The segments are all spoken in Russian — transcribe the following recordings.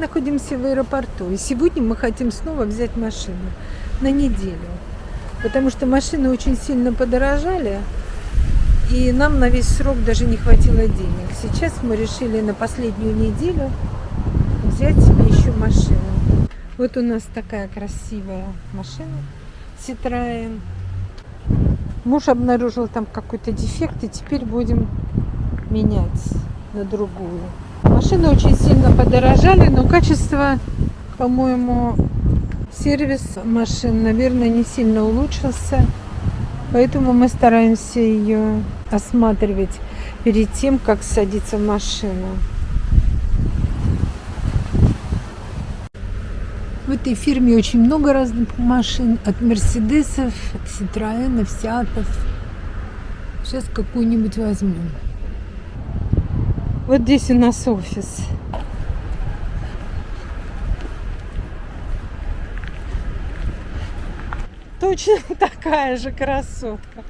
находимся в аэропорту, и сегодня мы хотим снова взять машину на неделю, потому что машины очень сильно подорожали, и нам на весь срок даже не хватило денег. Сейчас мы решили на последнюю неделю взять себе еще машину. Вот у нас такая красивая машина Citroen. Муж обнаружил там какой-то дефект, и теперь будем менять на другую. Машины очень сильно подорожали, но качество, по-моему, сервис машин, наверное, не сильно улучшился. Поэтому мы стараемся ее осматривать перед тем, как садиться в машину. В этой фирме очень много разных машин, от Мерседесов, от Ситроенов, Сиатов. Сейчас какую-нибудь возьмем. Вот здесь у нас офис. Точно такая же красотка.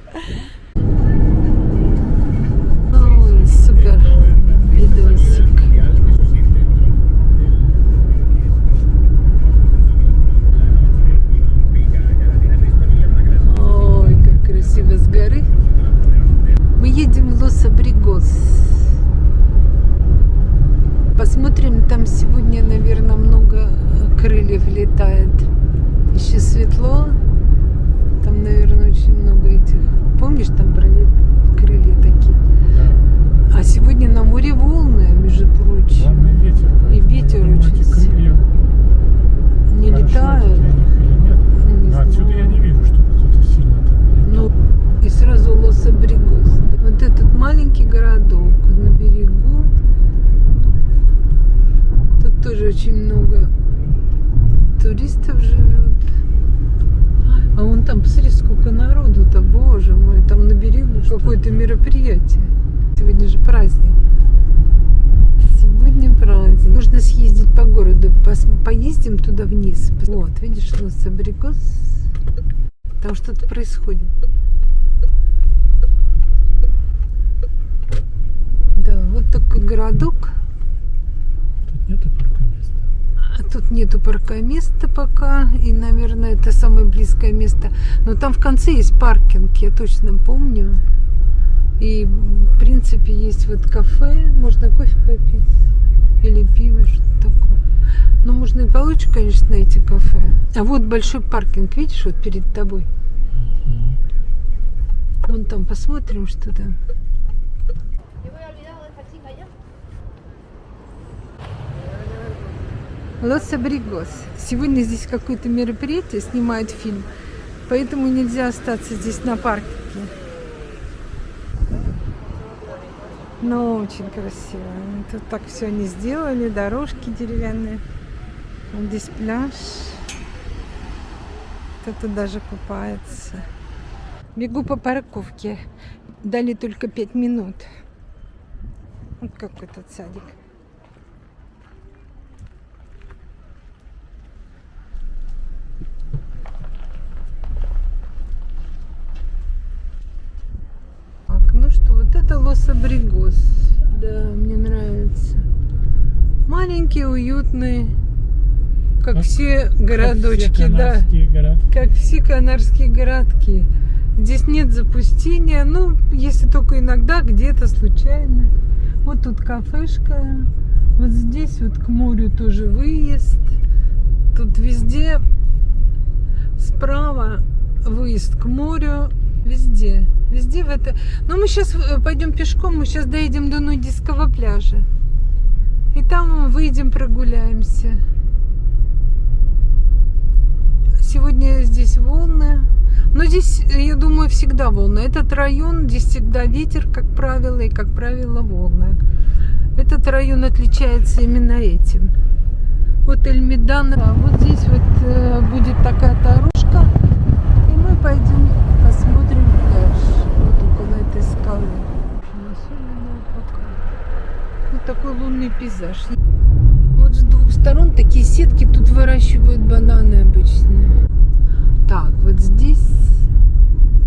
Ой, супер видосик. Ой, как красиво с горы. Мы едем в Лос-Абригос. Посмотрим, там сегодня, наверное, много крыльев летает. Еще светло. Там, наверное, очень много этих. Помнишь, там пролет... крылья такие? Да. А сегодня на море волны, между прочим. Главный ветер. И поэтому ветер я думаю, очень эти крылья Не хорошо летают. это для них или нет. Ну, не Но отсюда знаю. я не вижу, чтобы кто-то сильно там Ну, и сразу Лос-Абригос. Вот этот маленький городок на берегу. Тут тоже очень много туристов живет. А вон там, посмотри, сколько народу-то, боже мой, там на берегу какое-то мероприятие. Сегодня же праздник. Сегодня праздник. Нужно съездить по городу, пос- поездим туда вниз. Вот, видишь, Лос-Абригос. Там что-то происходит. Да, вот такой городок. Тут нету паркоместа. А Тут нету паркоместа пока. И, наверное, это самое близкое место. Но там в конце есть паркинг, я точно помню. И, в принципе, есть вот кафе. Можно кофе попить. Или пиво, что-то такое. Но можно и получше, конечно, найти кафе. А вот большой паркинг, видишь, вот перед тобой. Вон там посмотрим, что там. Лос-Абригос. Сегодня здесь какое-то мероприятие, снимают фильм, поэтому нельзя остаться здесь на паркинге. Но очень красиво. Тут так все они сделали, дорожки деревянные. Вот здесь пляж. Кто-то даже купается. Бегу по парковке. Дали только пять минут. Вот какой тут садик. Так, ну что, вот это Лос-Абригос. Да, мне нравится. Маленький, уютный, как, Как- все Как все городочки, да. городки. Как все канарские городки. Здесь нет запустения, ну, если только иногда, где-то случайно. Вот тут кафешка, вот здесь вот к морю тоже выезд. Тут везде справа выезд к морю, везде. Везде в это. Но мы сейчас пойдем пешком, мы сейчас доедем до нудистского пляжа. И там выйдем, прогуляемся. Сегодня здесь волны. Но здесь, я думаю, всегда волны. Этот район, здесь всегда ветер, как правило, и, как правило, волны. Этот район отличается именно этим. Вот Эльмидан. А вот здесь вот э, будет такая дорожка. И мы пойдем посмотрим пляж. Вот около этой скалы. Особенно пока. Вот такой лунный пейзаж. Вот с двух сторон такие сетки. Тут выращивают бананы обычно. Так, вот здесь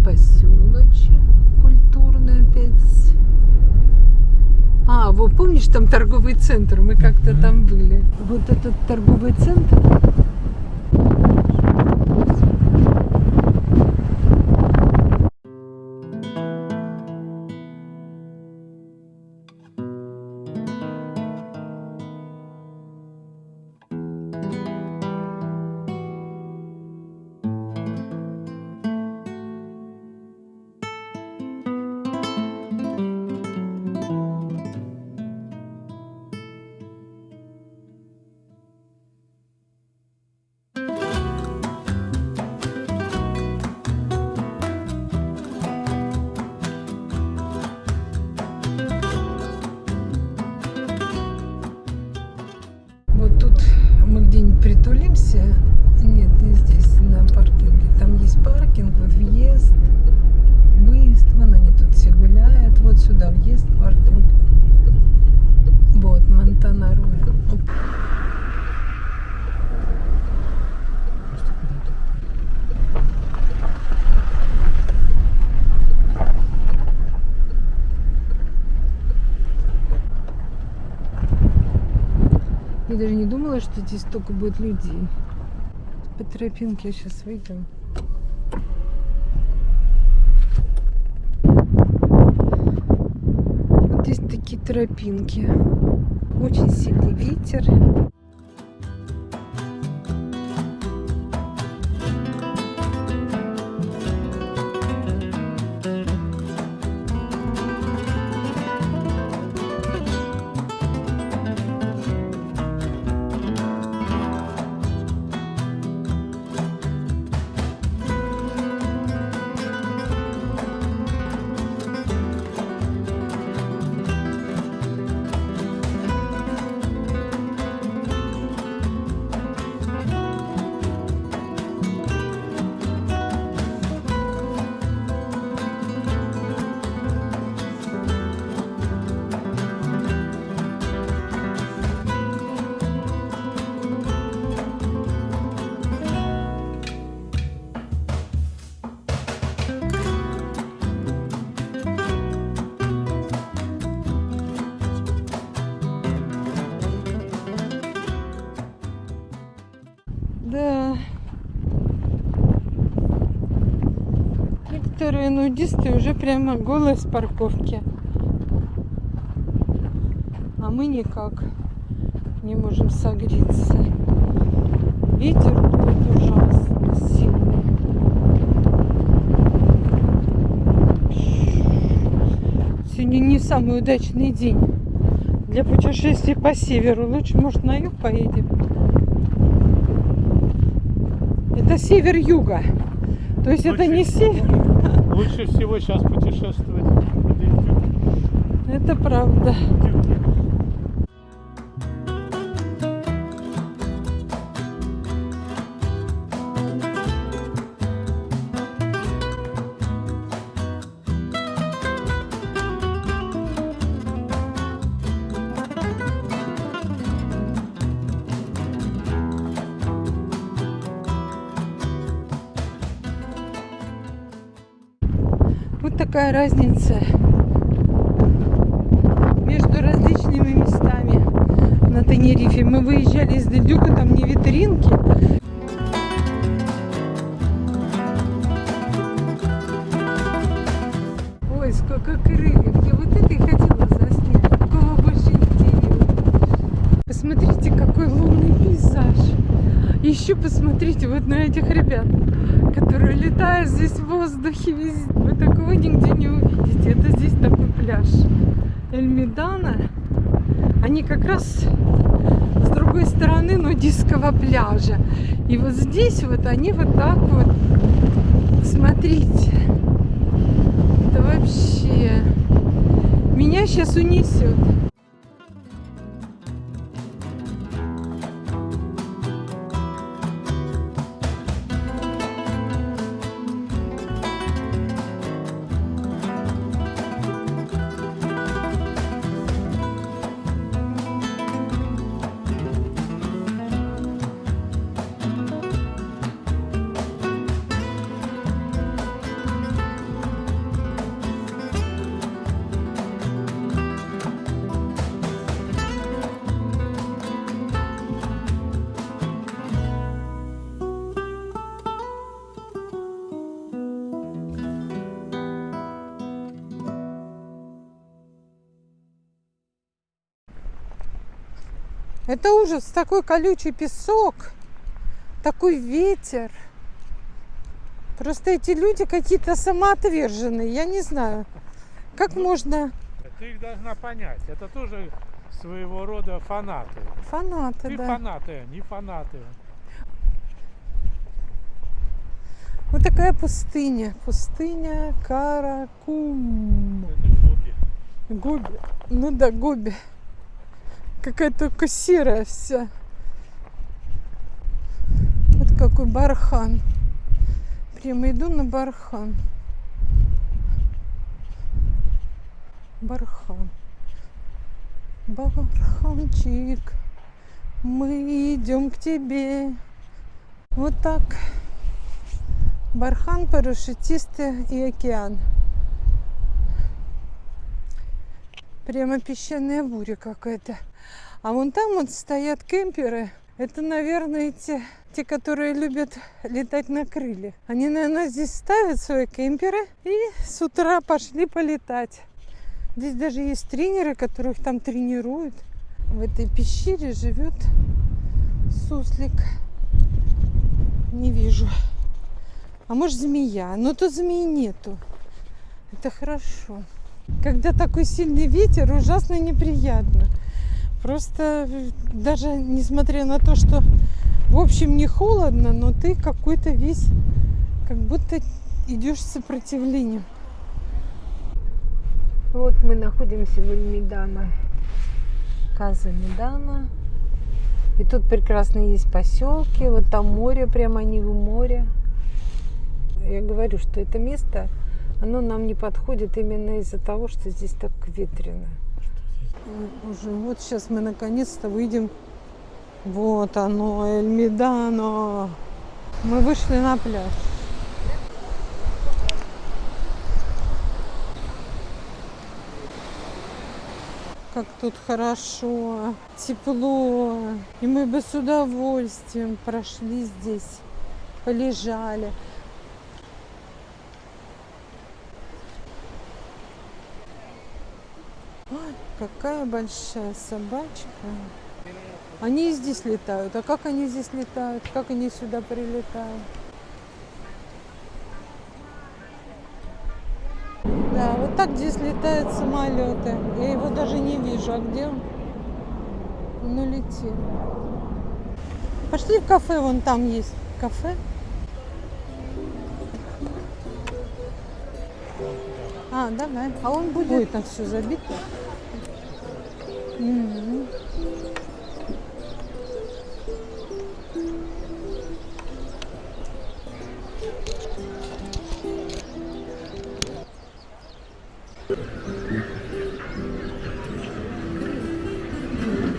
поселочек культурный опять. А, вы помнишь, там торговый центр, мы как-то Мгм. там были. Вот этот торговый центр. Думала, что здесь столько будет людей. По тропинке сейчас выйдем. Вот здесь такие тропинки. Очень сильный ветер. Нудисты уже прямо голые с парковки. А мы никак не можем согреться. Ветер дует ужасно сильный. Сегодня не самый удачный день для путешествий по северу. Лучше, может, на юг поедем. Это север-юга. То есть это не север, Лучше всего сейчас путешествовать. это правда. Такая разница между различными местами на Тенерифе. Мы выезжали из Дельдюка, там не витринки. Ой, сколько крыльев. Я вот это и хотела заснять. Такого больше нигде не было. Посмотрите, какой лунный пейзаж. Еще посмотрите вот на этих ребят, летают здесь в воздухе везде. Вы такого нигде не увидите. Это здесь такой пляж. Эльмидана. Они как раз с другой стороны нудистского пляжа. И вот здесь вот они вот так вот. Смотрите. Это вообще... Меня сейчас унесет. Это ужас, такой колючий песок, такой ветер. Просто эти люди какие-то самоотверженные, я не знаю. Как можно Ты их должна понять. Это тоже своего рода фанаты. фанаты, Ты да. фанаты, они фанаты. Вот такая пустыня. Пустыня Каракум. Это хобби. Гоби. Ну да, Гоби. Какая только серая вся. Вот какой бархан. Прямо иду на бархан. Бархан. Барханчик. Мы идем к тебе. Вот так. Бархан, парашютисты и океан. Прямо песчаная буря какая-то. А вон там вот стоят кемперы. Это, наверное, те, те, которые любят летать на крыльях. Они, наверное, здесь ставят свои кемперы и с утра пошли полетать. Здесь даже есть тренеры, которых там тренируют. В этой пещере живет суслик. Не вижу. А может змея? Но тут змеи нету. Это хорошо. Когда такой сильный ветер, ужасно неприятно. Просто э, даже несмотря на то, что в общем не холодно, но ты какой-то весь, как будто идешь сопротивлением. Вот мы находимся в Эльмидана. Каза Медана. И тут прекрасно есть поселки. Вот там море, прямо они в море. Я говорю, что это место, оно нам не подходит именно из-за того, что здесь так ветрено. Уже вот сейчас мы наконец-то выйдем. Вот оно, Эльмидано. Мы вышли на пляж. Как тут хорошо, тепло. И мы бы с удовольствием прошли здесь, полежали. Ой, какая большая собачка. Они и здесь летают. А как они здесь летают? Как они сюда прилетают? Да, вот так здесь летают самолеты. Я его даже не вижу. А где он? Он улетел. Пошли в кафе, вон там есть кафе. А, давай. А он будет. Ой, там все забито. М.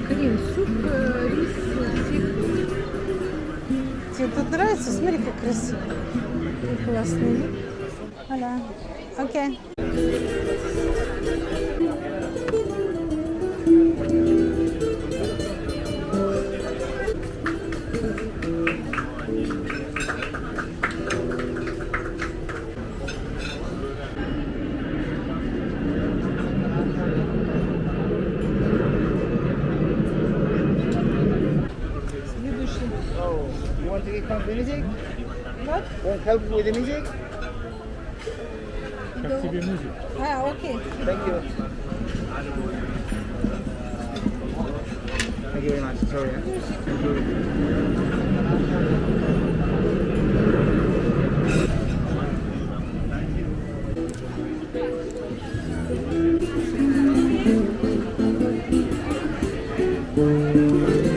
Крем, суп, э, рис, сыр. Тебе тут нравится? Смотри, как красиво. Классный. Аля. Окей. with the music? Как тебе музыка? А, окей. Thank you. Thank you very much. Sorry. eh? Thank you.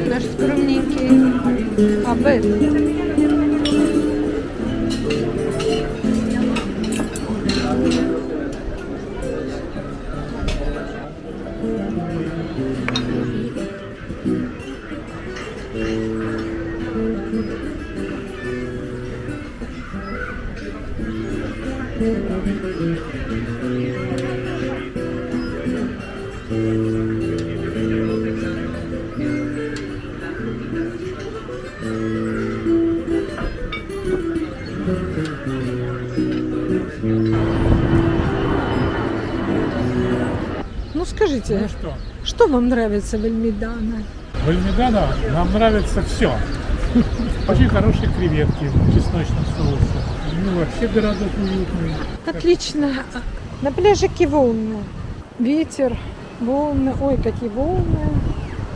Наш скромненький обед. Скажите, Ну что, что вам нравится в Эльмидана? В Эльмидано нам нравится все. Очень хорошие креветки в чесночном соусе. Ну, вообще городок уютный. Отлично. На пляжике волны. Ветер, волны. Ой, какие волны.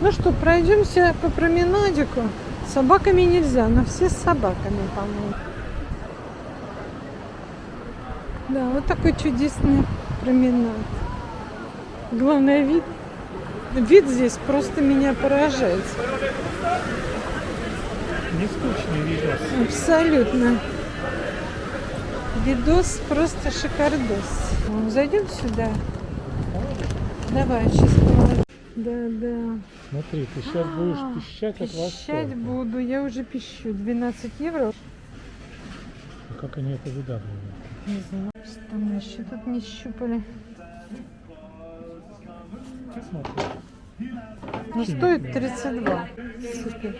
Ну что, пройдемся по променадику. С собаками нельзя, но все с собаками, по-моему. Да, вот такой чудесный променад. Главное, вид, вид здесь просто меня поражает. Не скучный видос. Абсолютно. Видос просто шикардос. Ну, Зайдем сюда. Давай, сейчас Да, да. Смотри, ты сейчас будешь А, пищать от Пищать восторга. буду. Я уже пищу. 12 евро. А Как они это выдавливают? Не знаю, что мы еще тут не щупали. Но стоит 32. Супер.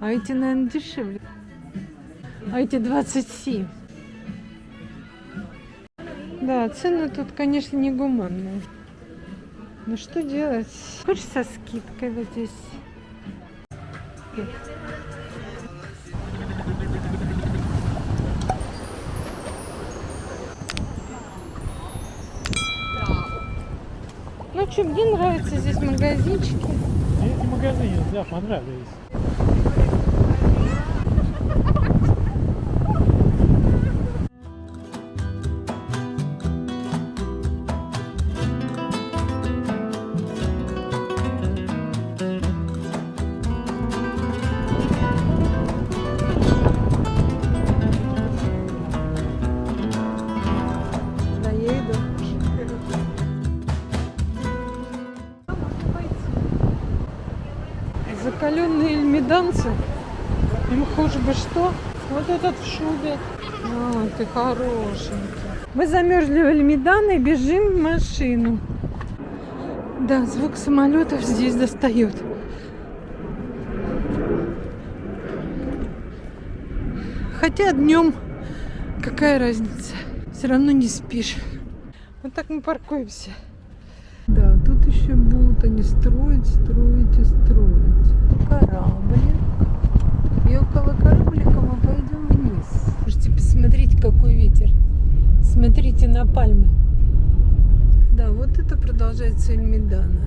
А эти, наверное, дешевле. А эти 27. Да, цены тут, конечно, не гуманные. Ну что делать? Хочешь со скидкой вот здесь? Что, мне нравятся здесь магазинчики. Эти магазины, да, понравились. Бы что. Вот этот в шубе. А, ты хорошенький. Мы замерзли в Эльмидан и бежим в машину. Да, звук самолетов здесь достает. Хотя днем какая разница? Все равно не спишь. Вот так мы паркуемся. Да, тут еще будут они строить, строить и строить. Кораблик. И около кораблика мы пойдем вниз. Слушайте, посмотрите, какой ветер. Смотрите на пальмы. Да, вот это продолжается Эльмидана.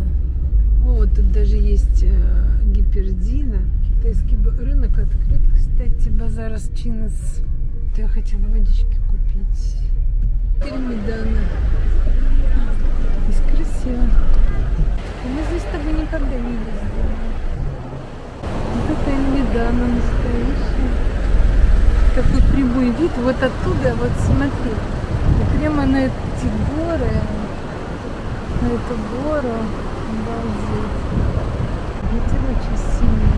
Вот тут даже есть э, гипердина. Китайский рынок открыт, кстати, базар с Чинес. Я хотела водички купить. Эльмидана. Здесь красиво. Мы здесь с тобой никогда не ездили. Вот это Эльмидана настоящая. Такой прямой вид. Вот оттуда, вот смотри. И прямо на эти горы. На эту гору. Обалдеть. Ветер очень сильный.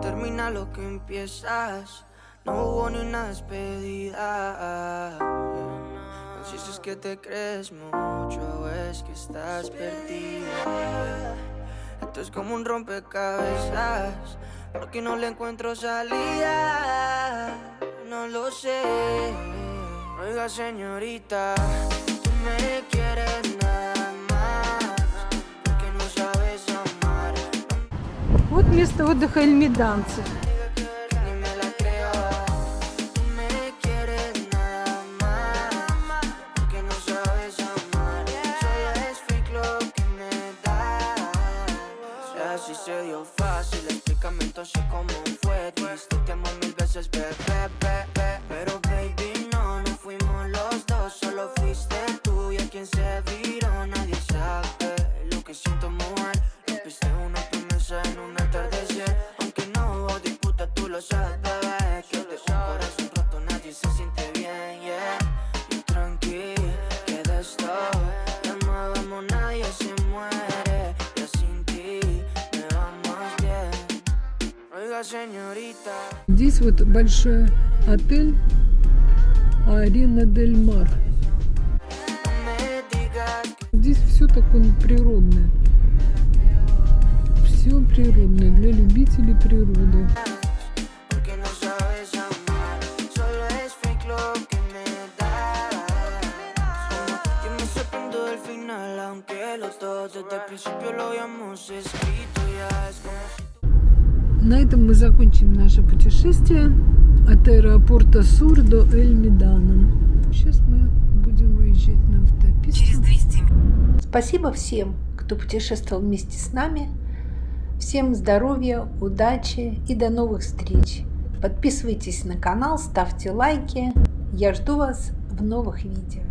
Termina lo que empiezas. No hubo ni una despedida. No sé si es que te crees mucho o es que estás perdida. Esto es como un rompecabezas, porque no le encuentro salida. No lo sé. Oiga, señorita, tú me quieres nada más, porque no sabes amar. Вот место отдыха эльмиданцев. Здесь вот большой отель Арина Дель Мар. Здесь все такое природное. Все природное для любителей природы. Desde el principio lo habíamos escrito ya es como на этом мы закончим наше путешествие от аэропорта Сур до Эль-Медана. Сейчас мы будем выезжать на автописту. Через 200 Спасибо всем, кто путешествовал вместе с нами. Всем здоровья, удачи и до новых встреч. Подписывайтесь на канал, ставьте лайки. Я жду вас в новых видео.